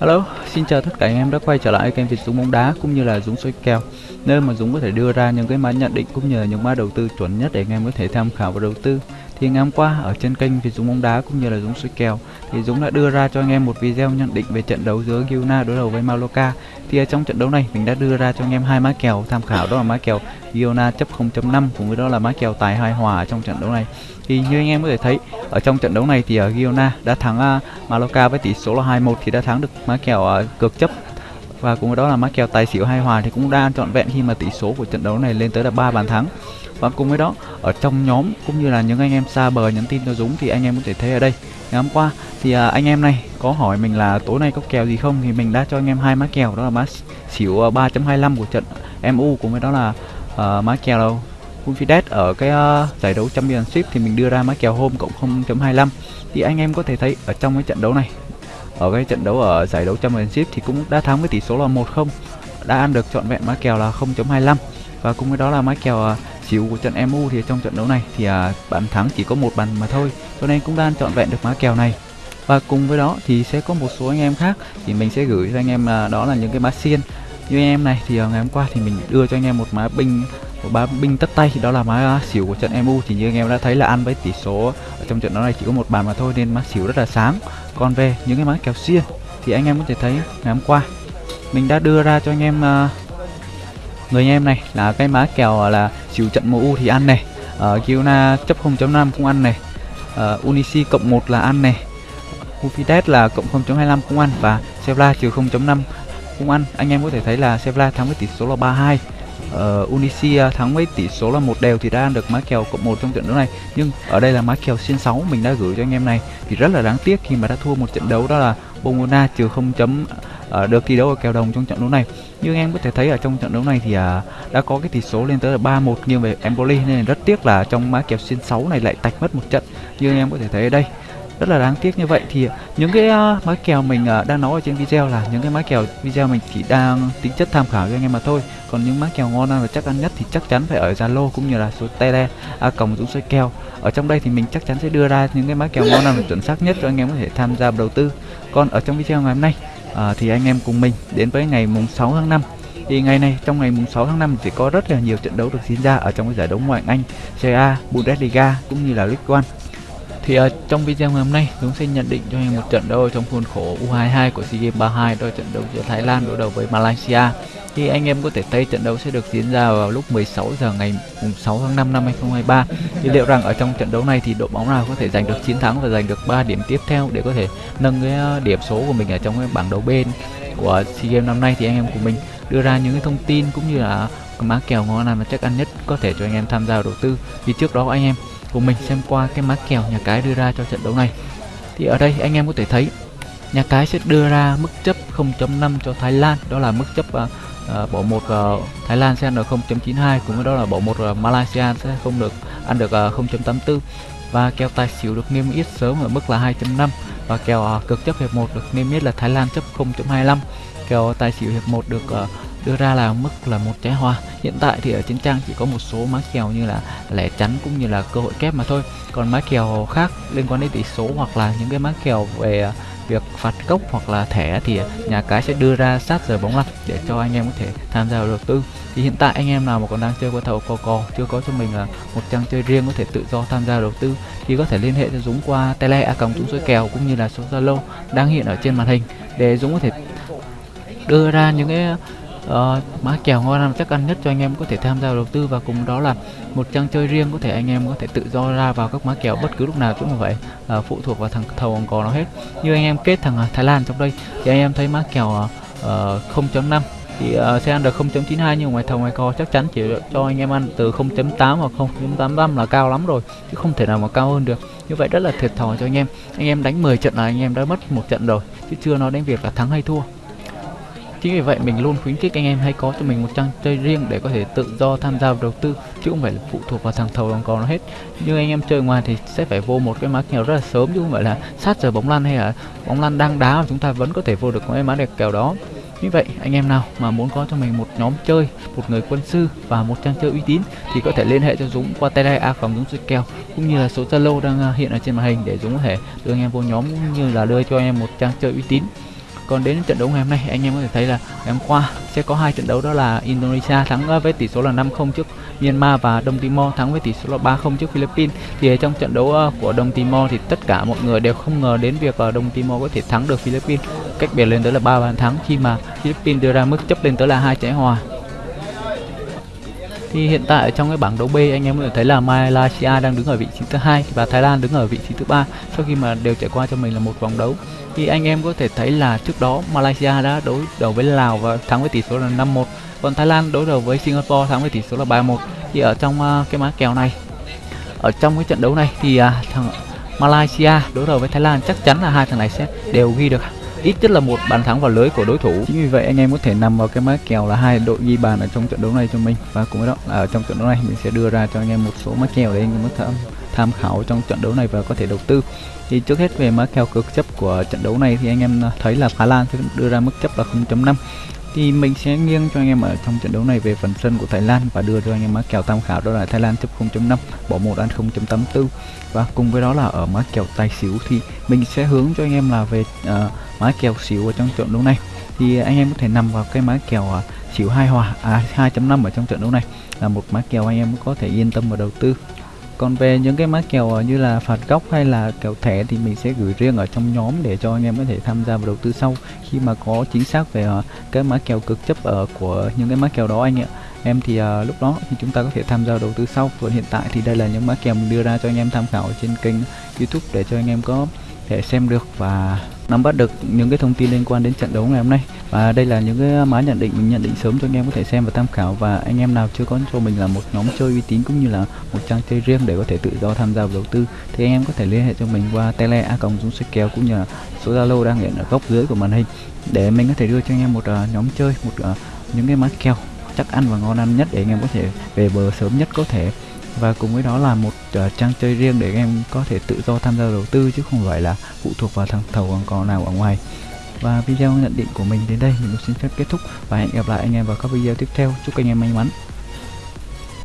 Hello, xin chào tất cả anh em đã quay trở lại kênh Việt Dũng bóng đá cũng như là Dũng soi kèo nơi mà Dũng có thể đưa ra những cái mã nhận định cũng như là những mã đầu tư chuẩn nhất để anh em có thể tham khảo và đầu tư. Thì ngày hôm qua ở trên kênh về Dũng bóng đá cũng như là Dũng soi kèo. Thì Dũng đã đưa ra cho anh em một video nhận định về trận đấu giữa Girona đối đầu với Maloka Thì ở trong trận đấu này mình đã đưa ra cho anh em hai mã kèo tham khảo đó là mã kèo Girona chấp 0.5 cùng với đó là mã kèo tài hai hòa trong trận đấu này. Thì như anh em có thể thấy ở trong trận đấu này thì ở Girona đã thắng uh, với tỷ số là 2-1 thì đã thắng được mã kèo uh, cược chấp. Và cùng với đó là mã kèo tài xỉu hai hòa thì cũng đang trọn vẹn khi mà tỷ số của trận đấu này lên tới là ba bàn thắng và cùng với đó ở trong nhóm cũng như là những anh em xa bờ nhắn tin cho Dũng thì anh em có thể thấy ở đây. Ngày hôm qua thì à, anh em này có hỏi mình là tối nay có kèo gì không? Thì mình đã cho anh em hai má kèo đó là má xỉu à, 3.25 của trận MU cùng với đó là uh, má kèo Confidence ở cái uh, giải đấu Championship thì mình đưa ra má kèo hôm cộng 0.25 thì anh em có thể thấy ở trong cái trận đấu này ở cái trận đấu ở giải đấu Championship thì cũng đã thắng với tỷ số là 1-0 đã ăn được trọn vẹn má kèo là 0.25 và cùng với đó là má kèo uh, xíu của trận MU thì trong trận đấu này thì à, bàn thắng chỉ có một bàn mà thôi cho nên cũng đang trọn vẹn được mã kèo này. Và cùng với đó thì sẽ có một số anh em khác thì mình sẽ gửi cho anh em là đó là những cái mã xiên. Như anh em này thì à, ngày hôm qua thì mình đưa cho anh em một mã binh một má binh tất tay đó là mã xỉu của trận MU thì như anh em đã thấy là ăn với tỷ số ở trong trận đấu này chỉ có một bàn mà thôi nên mã xỉu rất là sáng. Còn về những cái mã kèo xiên thì anh em có thể thấy ngày hôm qua mình đã đưa ra cho anh em uh, người anh em này là cái má kèo là chịu trận MU thì ăn này. Ờ, ở uh, Kiona chấp 0.5 cũng ăn này. Ờ, uh, Unisi cộng 1 là ăn này. Ufides là cộng 0.25 cũng ăn và Sevilla trừ 0.5 cũng ăn. Anh em có thể thấy là Sevilla thắng với tỷ số là 32 uh, ờ, Unisi uh, à, thắng với tỷ số là một đều thì đã ăn được má kèo cộng 1 trong trận đấu này. Nhưng ở đây là má kèo xin 6 mình đã gửi cho anh em này thì rất là đáng tiếc khi mà đã thua một trận đấu đó là Bongona trừ 0 uh, được thi đấu ở kèo đồng trong trận đấu này. Như anh em có thể thấy ở trong trận đấu này thì uh, đã có cái tỷ số lên tới là 3-1 nghiêng về Empoli nên rất tiếc là trong má kèo xin 6 này lại tạch mất một trận. Như anh em có thể thấy ở đây rất là đáng tiếc như vậy. Thì à, những cái uh, mã kèo mình uh, đang nói ở trên video là những cái má kèo video mình chỉ đang tính chất tham khảo cho anh em mà thôi. Còn những má kèo ngon và chắc ăn nhất thì chắc chắn phải ở Zalo cũng như là số tele a còng dũng xoay kèo. Ở trong đây thì mình chắc chắn sẽ đưa ra những cái má kèo ngon và chuẩn xác nhất cho anh em có thể tham gia đầu tư. Còn ở trong video ngày hôm nay à, thì anh em cùng mình đến với ngày mùng 6 tháng 5 thì ngày này trong ngày mùng 6 tháng 5 thì có rất là nhiều trận đấu được diễn ra ở trong cái giải đấu ngoại hạng Anh, Serie A, Bundesliga cũng như là League One. Thì uh, trong video ngày hôm nay chúng sẽ nhận định cho anh một trận đấu trong khuôn khổ U22 của SEA Games 32 đó là trận đấu giữa Thái Lan đối đầu với Malaysia thì anh em có thể thấy trận đấu sẽ được diễn ra vào lúc 16 giờ ngày 6 tháng 5 năm 2023 thì liệu rằng ở trong trận đấu này thì đội bóng nào có thể giành được chiến thắng và giành được 3 điểm tiếp theo để có thể nâng cái ờ, điểm số của mình ở trong cái bảng đấu bên của SEA Games năm nay thì anh em của mình đưa ra những cái thông tin cũng như là má kèo ngon nào và chắc ăn nhất có thể cho anh em tham gia đầu tư. Thì trước đó anh em của mình xem qua cái má kèo nhà cái đưa ra cho trận đấu này. Thì ở đây anh em có thể thấy nhà cái sẽ đưa ra mức chấp 0.5 cho Thái Lan. Đó là mức chấp uh, Ờ, uh, bỏ một uh, Thái Lan sẽ ăn được 0.92 cũng với đó là bỏ một uh, Malaysia sẽ không được ăn được uh, 0.84 và kèo tài xỉu được niêm yết sớm ở mức là 2.5 và kèo uh, cực chấp hiệp 1 được niêm yết là Thái Lan chấp 0.25 kèo tài xỉu hiệp 1 được uh, đưa ra là mức là một trái hoa. Hiện tại thì ở trên trang chỉ có một số má kèo như là lẻ chắn cũng như là cơ hội kép mà thôi. Còn má kèo khác liên quan đến tỷ số hoặc là những cái má kèo về việc phạt gốc hoặc là thẻ thì nhà cái sẽ đưa ra sát giờ bóng lăn để cho anh em có thể tham gia đầu tư. Thì hiện tại anh em nào mà còn đang chơi qua thầu cò cò, chưa có cho mình là một trang chơi riêng có thể tự do tham gia đầu tư, thì có thể liên hệ cho Dũng qua tele a còng Dũng số kèo cũng như là số Zalo đang hiện ở trên màn hình để Dũng có thể đưa ra những cái Ờ, uh, mã kèo ngon làm chắc ăn nhất cho anh em có thể tham gia đầu tư và cùng đó là một trang chơi riêng có thể anh em có thể tự do ra vào các mã kèo bất cứ lúc nào cũng như vậy. Uh, phụ thuộc vào thằng thầu còn có nó hết. Như anh em kết thằng ờ, Thái Lan trong đây thì anh em thấy mã kèo uh, 0.5 thì uh, sẽ ăn được 0.92 nhưng ngoài thầu ngoài co chắc chắn chỉ cho anh em ăn từ 0.8 hoặc 0.85 là cao lắm rồi chứ không thể nào mà cao hơn được. Như vậy rất là thiệt thòi cho anh em. Anh em đánh 10 trận là anh em đã mất một trận rồi chứ chưa nói đến việc là thắng hay thua. Chính vì vậy mình luôn khuyến khích anh em hãy có cho mình một trang chơi riêng để có thể tự do tham gia vào đầu tư chứ không phải là phụ thuộc vào thằng thầu đồng cò nó hết. Như anh em chơi ngoài thì sẽ phải vô một cái mã kèo rất là sớm chứ không phải là sát giờ bóng lăn hay là bóng lăn đang đá mà chúng ta vẫn có thể vô được cái mã đẹp kèo đó. Như vậy anh em nào mà muốn có cho mình một nhóm chơi, một người quân sư và một trang chơi uy tín thì có thể liên hệ cho Dũng qua tele a phòng Dũng chơi kèo cũng như là số Zalo đang à, hiện ở trên màn hình để Dũng có thể đưa anh em vô nhóm cũng như là đưa cho anh em một trang chơi uy tín còn đến trận đấu ngày hôm nay anh em có thể thấy là ngày hôm qua sẽ có hai trận đấu, đó là Indonesia thắng ờ, với tỷ số là 5-0 trước Myanmar và Đông Timor thắng với tỷ số là 3-0 trước Philippines. Thì trong trận đấu ờ, của Đông Timor thì tất cả mọi người đều không ngờ đến việc ờ, Đông Timor có thể thắng được Philippines. Cách biệt lên tới là ba bàn thắng khi mà Philippines đưa ra mức chấp lên tới là hai trái hòa thì hiện tại trong cái bảng đấu B anh em có thể thấy là Malaysia đang đứng ở vị trí thứ hai và Thái Lan đứng ở vị trí thứ ba sau khi mà đều trải qua cho mình là một vòng đấu. Thì anh em có thể thấy là trước đó Malaysia đã đối đầu với Lào và thắng với tỷ số là 5-1 còn Thái Lan đối đầu với Singapore thắng với tỷ số là 3-1 thì ở trong uh, cái má kèo này ở trong cái trận đấu này thì uh, thằng Malaysia đối đầu với Thái Lan chắc chắn là hai thằng này sẽ đều ghi được ít nhất là một bàn thắng vào lưới của đối thủ. Chính vì vậy anh em có thể nằm vào cái mã kèo là hai đội ghi bàn ở trong trận đấu này cho mình. Và cùng với đó là ở trong trận đấu này mình sẽ đưa ra cho anh em một số mã kèo để anh em có thể tham khảo trong trận đấu này và có thể đầu tư. Thì trước hết về mã kèo cực chấp của trận đấu này thì anh em à, thấy là Thái Lan sẽ đưa ra mức chấp là 0.5 thì mình sẽ nghiêng cho anh em ở trong trận đấu này về phần sân của Thái Lan và đưa cho anh em mã kèo tham khảo đó là Thái Lan chấp 0.5 bỏ một ăn 0.84 và cùng với đó là ở mã kèo tài xỉu thì mình sẽ hướng cho anh em là về uh, mã kèo xỉu ở trong trận đấu này. Thì anh em có thể nằm vào cái mã kèo uh, xỉu hai hòa à 2.5 ở trong trận đấu này là một mã kèo anh em có thể yên tâm và đầu tư còn về những cái má kèo ờ, như là phạt góc hay là kèo thẻ thì mình sẽ gửi riêng ở trong nhóm để cho anh em có thể tham gia vào đầu tư sau. Khi mà có chính xác về ờ, cái má kèo cực chấp ở của những cái má kèo đó anh ạ. Em thì uh, lúc đó thì chúng ta có thể tham gia đầu tư sau. Còn hiện tại thì đây là những mã kèo mình đưa ra cho anh em tham khảo trên kênh youtube để cho anh em có thể xem được và nắm bắt được những cái thông tin liên quan đến trận đấu ngày hôm nay. Và đây là những cái má nhận định mình nhận định sớm cho anh em có thể xem và tham khảo. Và anh em nào chưa có cho mình là một nhóm chơi uy tín cũng như là một trang chơi riêng để có thể tự do tham gia vào đầu tư thì anh em có thể liên hệ cho mình qua tele a cộng dũng kèo cũng như là số zalo đang hiện ở góc dưới của màn hình để mình có thể đưa cho anh em một uh, nhóm chơi một uh, những cái má kèo chắc ăn và ngon ăn nhất để anh em có thể về bờ sớm nhất có thể và cùng với đó là một uh, trang chơi riêng để các em có thể tự do tham gia đầu tư chứ không phải là phụ thuộc vào thằng thầu còn có nào ở ngoài. Và video nhận định của mình đến đây mình xin phép kết thúc và hẹn gặp lại anh em vào các video tiếp theo. Chúc anh em may mắn.